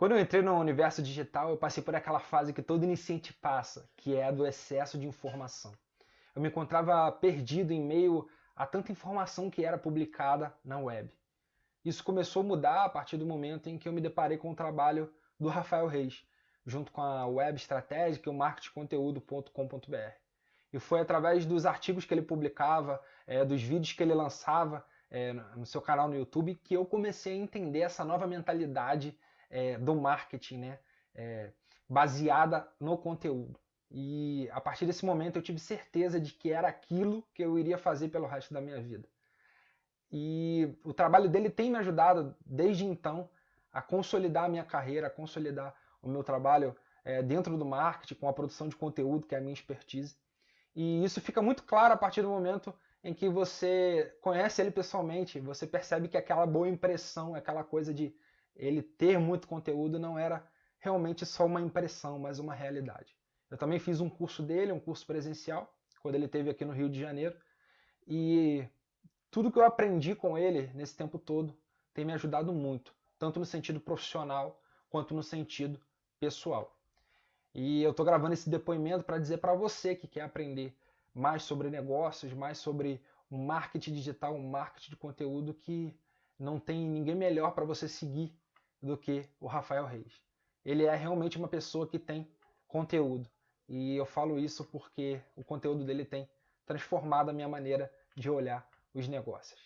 Quando eu entrei no universo digital, eu passei por aquela fase que todo iniciante passa, que é a do excesso de informação. Eu me encontrava perdido em meio a tanta informação que era publicada na web. Isso começou a mudar a partir do momento em que eu me deparei com o trabalho do Rafael Reis, junto com a web estratégica e o marketingconteúdo.com.br. E foi através dos artigos que ele publicava, é, dos vídeos que ele lançava é, no seu canal no YouTube, que eu comecei a entender essa nova mentalidade é, do marketing, né? É, baseada no conteúdo. E a partir desse momento eu tive certeza de que era aquilo que eu iria fazer pelo resto da minha vida. E o trabalho dele tem me ajudado desde então a consolidar a minha carreira, a consolidar o meu trabalho é, dentro do marketing, com a produção de conteúdo, que é a minha expertise. E isso fica muito claro a partir do momento em que você conhece ele pessoalmente, você percebe que aquela boa impressão, aquela coisa de ele ter muito conteúdo não era realmente só uma impressão, mas uma realidade. Eu também fiz um curso dele, um curso presencial, quando ele esteve aqui no Rio de Janeiro, e tudo que eu aprendi com ele nesse tempo todo tem me ajudado muito, tanto no sentido profissional quanto no sentido pessoal. E eu estou gravando esse depoimento para dizer para você que quer aprender mais sobre negócios, mais sobre o marketing digital, um marketing de conteúdo que não tem ninguém melhor para você seguir do que o Rafael Reis. Ele é realmente uma pessoa que tem conteúdo. E eu falo isso porque o conteúdo dele tem transformado a minha maneira de olhar os negócios.